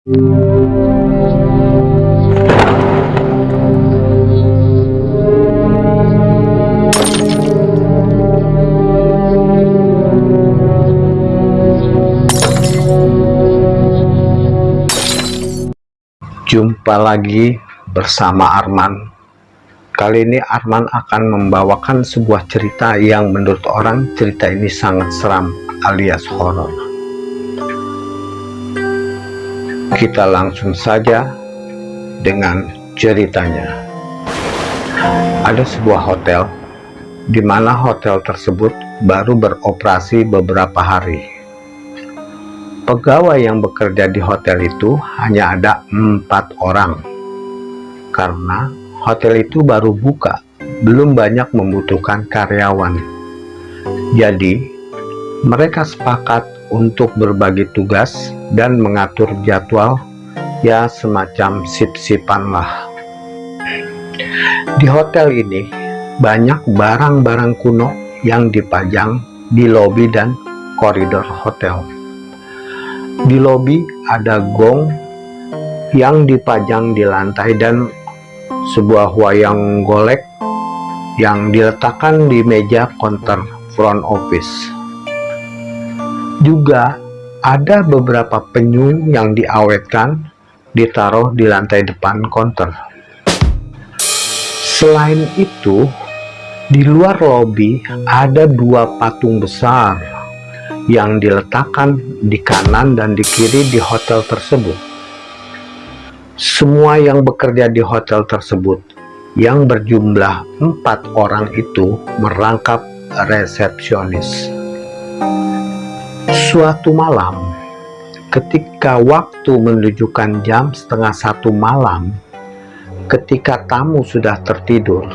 Jumpa lagi bersama Arman. Kali ini Arman akan membawakan sebuah cerita yang menurut orang cerita ini sangat seram alias horor. Kita langsung saja dengan ceritanya. Ada sebuah hotel di mana hotel tersebut baru beroperasi beberapa hari Pegawai yang bekerja di hotel itu hanya ada empat orang, karena hotel itu baru buka, belum banyak membutuhkan karyawan. Jadi, mereka sepakat untuk berbagi tugas dan mengatur jadwal, ya semacam sip-sipan lah. Di hotel ini, banyak barang-barang kuno yang dipajang di lobi dan koridor hotel di lobi ada gong yang dipajang di lantai dan sebuah wayang golek yang diletakkan di meja konter front office. Juga ada beberapa penyu yang diawetkan ditaruh di lantai depan konter. Selain itu, di luar lobi ada dua patung besar yang diletakkan di kanan dan di kiri di hotel tersebut. Semua yang bekerja di hotel tersebut yang berjumlah empat orang itu merangkap resepsionis. Suatu malam, ketika waktu menunjukkan jam setengah satu malam, ketika tamu sudah tertidur,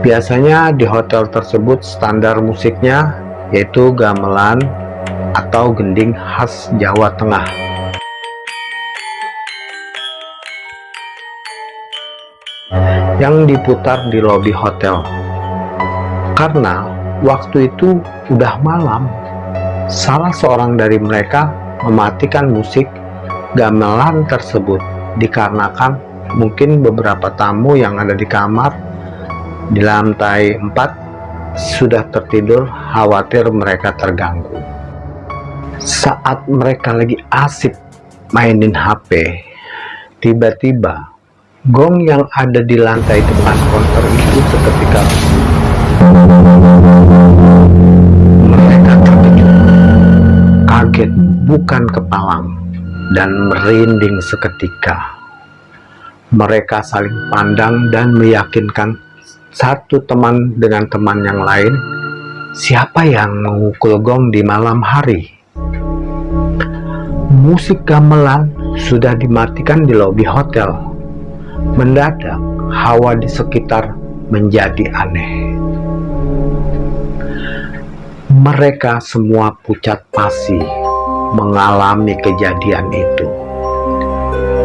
biasanya di hotel tersebut standar musiknya yaitu gamelan atau gending khas Jawa Tengah. Yang diputar di lobi hotel. Karena waktu itu udah malam, salah seorang dari mereka mematikan musik gamelan tersebut dikarenakan mungkin beberapa tamu yang ada di kamar di lantai 4 sudah tertidur khawatir mereka terganggu. Saat mereka lagi asik mainin HP tiba-tiba gong yang ada di lantai depan konter itu seketika bukan kepalang dan merinding seketika mereka saling pandang dan meyakinkan satu teman dengan teman yang lain, siapa yang mengukul gong di malam hari? Musik gamelan sudah dimatikan di lobi hotel. Mendadak, hawa di sekitar menjadi aneh. Mereka semua pucat pasi mengalami kejadian itu.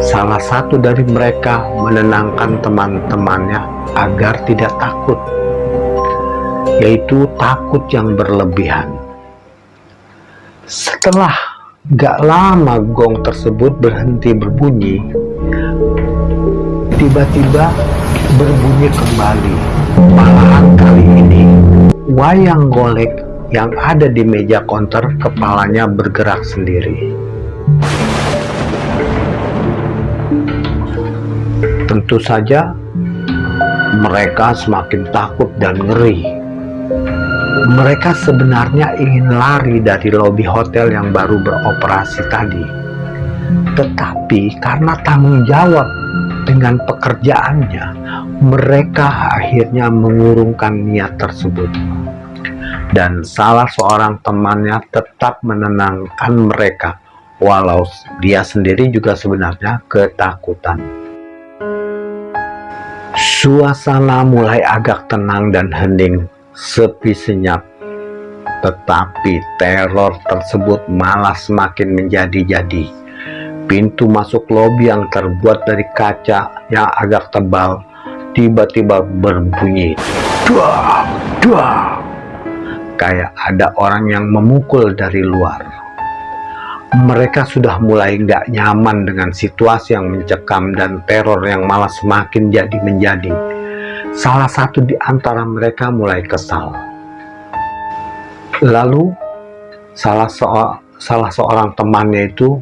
Salah satu dari mereka menenangkan teman-temannya agar tidak takut, yaitu takut yang berlebihan. Setelah gak lama gong tersebut berhenti berbunyi, tiba-tiba berbunyi kembali. Malahan kali ini, wayang golek yang ada di meja konter kepalanya bergerak sendiri. Tentu saja mereka semakin takut dan ngeri. Mereka sebenarnya ingin lari dari lobi hotel yang baru beroperasi tadi. Tetapi karena tanggung jawab dengan pekerjaannya, mereka akhirnya mengurungkan niat tersebut. Dan salah seorang temannya tetap menenangkan mereka, walau dia sendiri juga sebenarnya ketakutan. Suasana mulai agak tenang dan hening, sepi senyap. Tetapi teror tersebut malah semakin menjadi-jadi. Pintu masuk lobi yang terbuat dari kaca yang agak tebal tiba-tiba berbunyi. Duah, duah. Kayak ada orang yang memukul dari luar. mereka sudah mulai nggak nyaman dengan situasi yang mencekam dan teror yang malah semakin jadi menjadi. Salah satu di antara mereka mulai kesal. Lalu, salah, so salah seorang temannya itu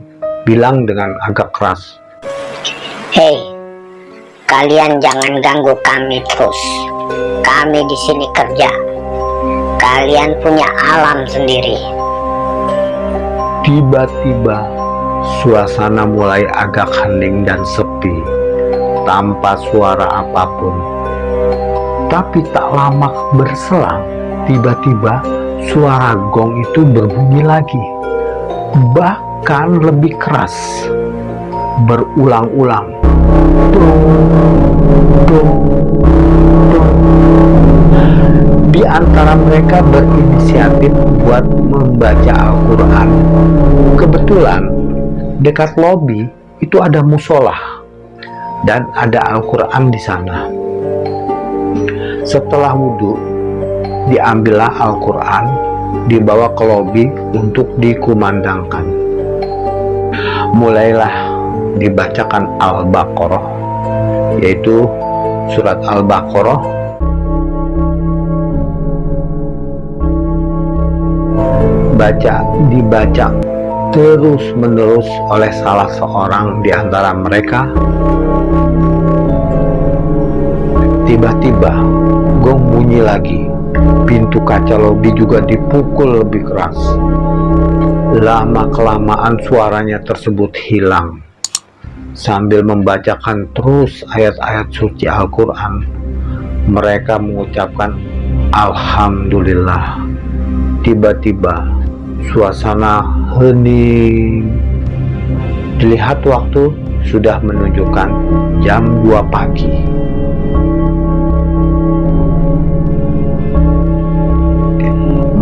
bilang dengan agak keras, Hei, kalian jangan ganggu kami terus. Kami di sini kerja. Kalian punya alam sendiri. Tiba-tiba suasana mulai agak hening dan sepi tanpa suara apa pun. Tapi tak lama berselang, tiba-tiba suara gong itu berbunyi lagi. Bahkan lebih keras. Berulang-ulang. Mereka berinisiatif buat membaca Al-Quran. Kebetulan dekat lobi itu ada musola dan ada Al-Quran di sana. Setelah wudhu, diambillah Al-Quran, dibawa ke lobi untuk dikumandangkan. Mulailah dibacakan Al-Baqarah, yaitu surat Al-Baqarah dibaca, dibaca terus-menerus oleh salah seorang di antara mereka. Tiba-tiba gong bunyi lagi. Pintu kaca lobi juga dipukul lebih keras. Lama-kelamaan suaranya tersebut hilang. Sambil membacakan terus ayat-ayat suci Al-Quran, mereka mengucapkan Alhamdulillah. Tiba-tiba suasana hening. Dilihat waktu sudah menunjukkan jam 2 pagi.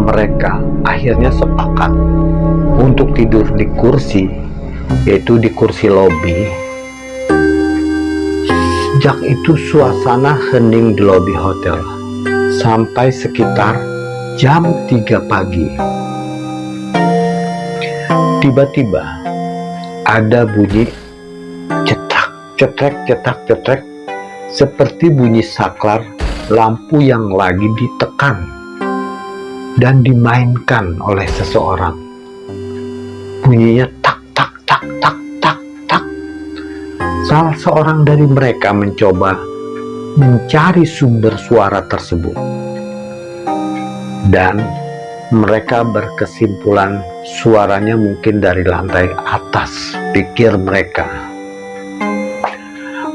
Mereka akhirnya sepakat untuk tidur di kursi yaitu di kursi lobi. Sejak itu suasana hening di lobi hotel sampai sekitar jam 3 pagi Tiba-tiba ada bunyi cetak, cetek, cetak, cetek seperti bunyi saklar lampu yang lagi ditekan dan dimainkan oleh seseorang. Bunyinya tak, tak, tak, tak, tak, tak. Salah seorang dari mereka mencoba mencari sumber suara tersebut. Dan mereka berkesimpulan suaranya mungkin dari lantai atas pikir mereka.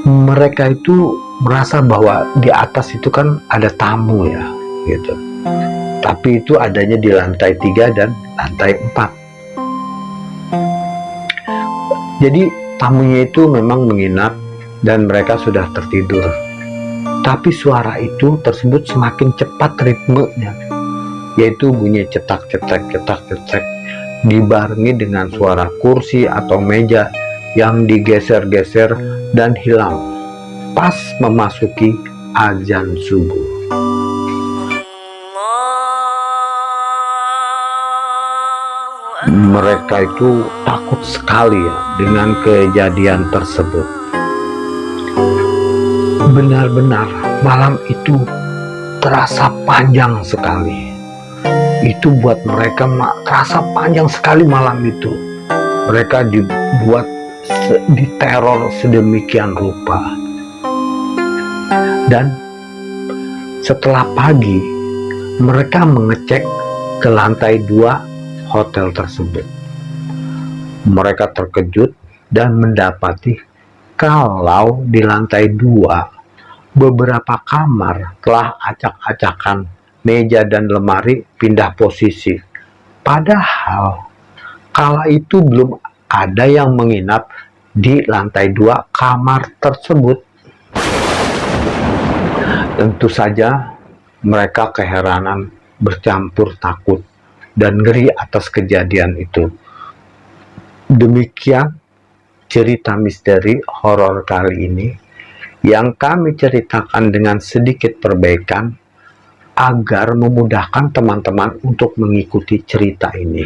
Mereka itu merasa bahwa di atas itu kan ada tamu ya gitu. Tapi itu adanya di lantai tiga dan lantai empat. Jadi tamunya itu memang menginap dan mereka sudah tertidur. Tapi suara itu tersebut semakin cepat ritmenya yaitu bunyi cetak cetak cetak cetak dibarengi dengan suara kursi atau meja yang digeser-geser dan hilang pas memasuki azan subuh. Mereka itu takut sekali ya dengan kejadian tersebut. Benar-benar malam itu terasa panjang sekali itu buat mereka terasa panjang sekali malam itu. Mereka dibuat diteror sedemikian rupa. Dan setelah pagi mereka mengecek ke lantai dua hotel tersebut. Mereka terkejut dan mendapati kalau di lantai dua beberapa kamar telah acak-acakan meja dan lemari pindah posisi. Padahal kala itu belum ada yang menginap di lantai dua kamar tersebut. Tentu saja mereka keheranan bercampur takut dan ngeri atas kejadian itu. Demikian cerita misteri horor kali ini yang kami ceritakan dengan sedikit perbaikan agar memudahkan teman-teman untuk mengikuti cerita ini.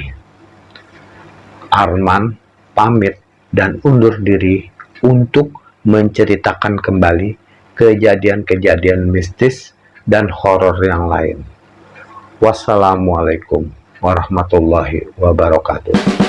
Arman pamit dan undur diri untuk menceritakan kembali kejadian-kejadian mistis dan horor yang lain. Wassalamualaikum warahmatullahi wabarakatuh.